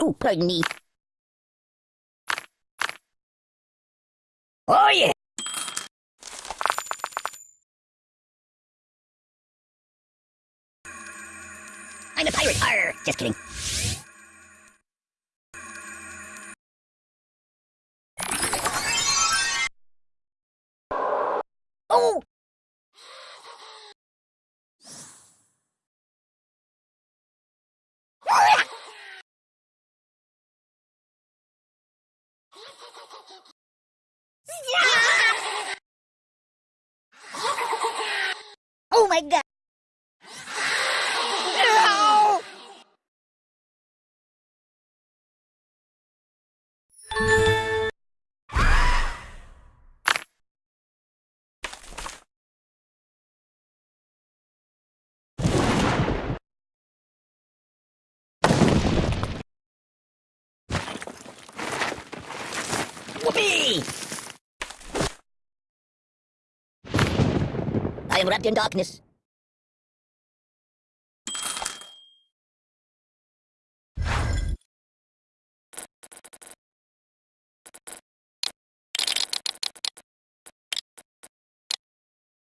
oh, pardon me. Oh, yeah. I'm a pirate. Arr, just kidding. Oh! Oh Whoopee! I am wrapped in darkness.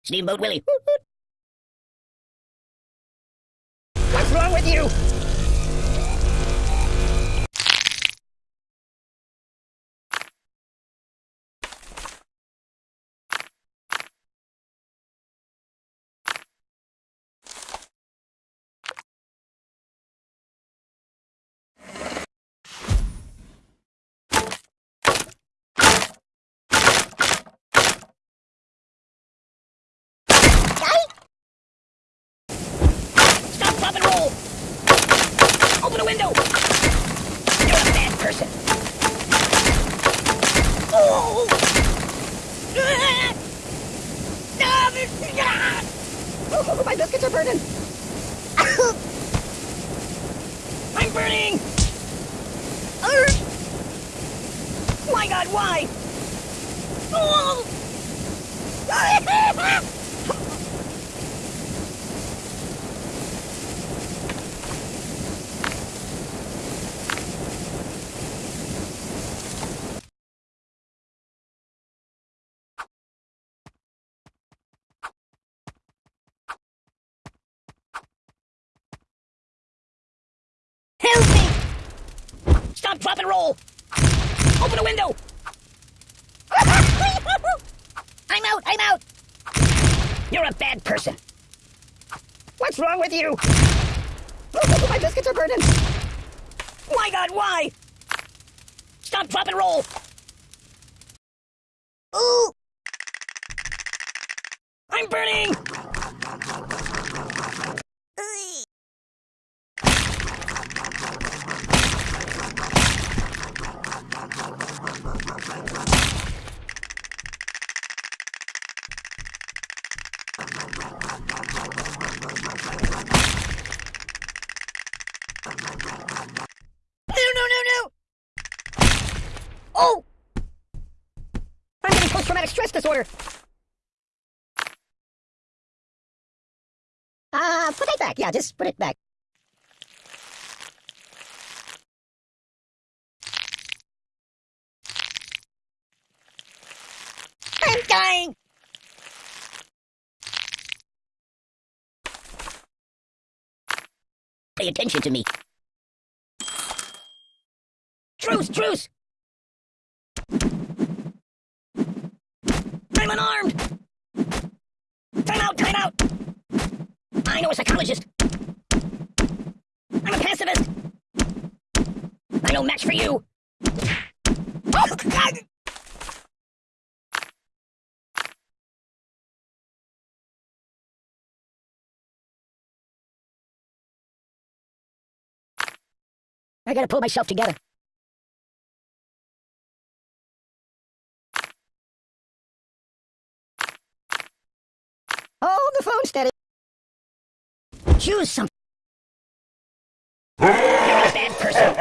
Steamboat Willie. What's wrong with you? Window! You're a bad person. Oh! Oh, my biscuits are burning! I'm burning! My god, why? Oh! Help me! Drop, and roll! Open a window! I'm out, I'm out! You're a bad person. What's wrong with you? My biscuits are burning! My god, why? Stop, drop, and roll! Ooh! I'm burning! No, no, no, no! Oh! I'm getting disorder! Uh, put it back. Yeah, just put it back. I'm dying! Pay attention to me. Truce, truce! I'm unarmed! Time out, time out! I know a psychologist. I'm a pacifist. I no match for you. Oh, God! I gotta pull myself together. Choose something. You're a bad person.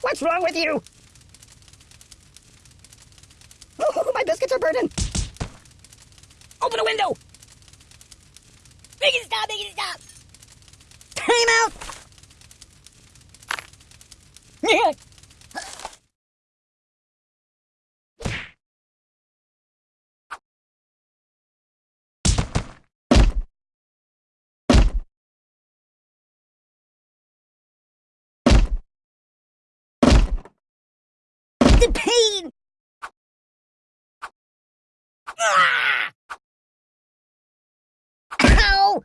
What's wrong with you? Oh, my biscuits are burning. Open a window. Make it stop, make it stop. Time out. Yeah. The pain! Ah! Ow!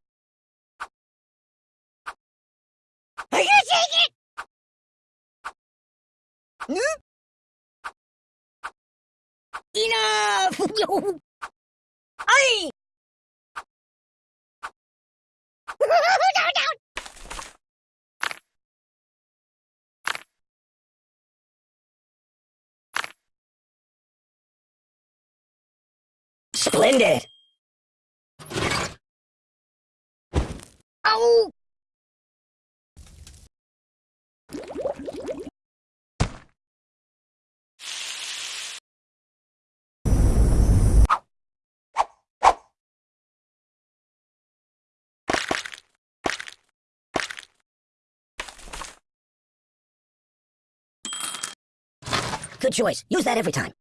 I can't take it! Hmm? Enough! I. no, no! Splendid! Oh! Good choice. Use that every time.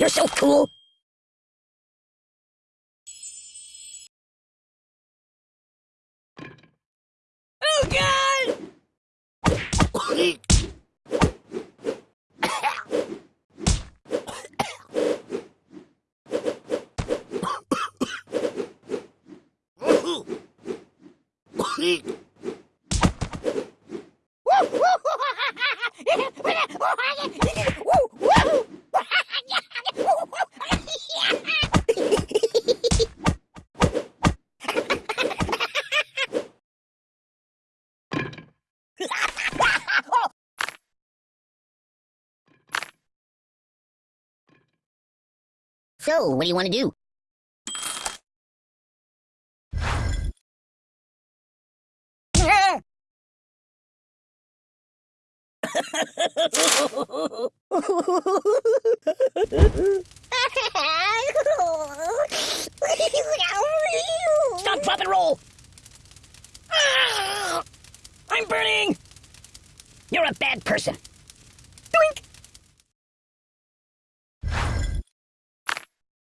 You're so cool. Eek. So, what do you want to do?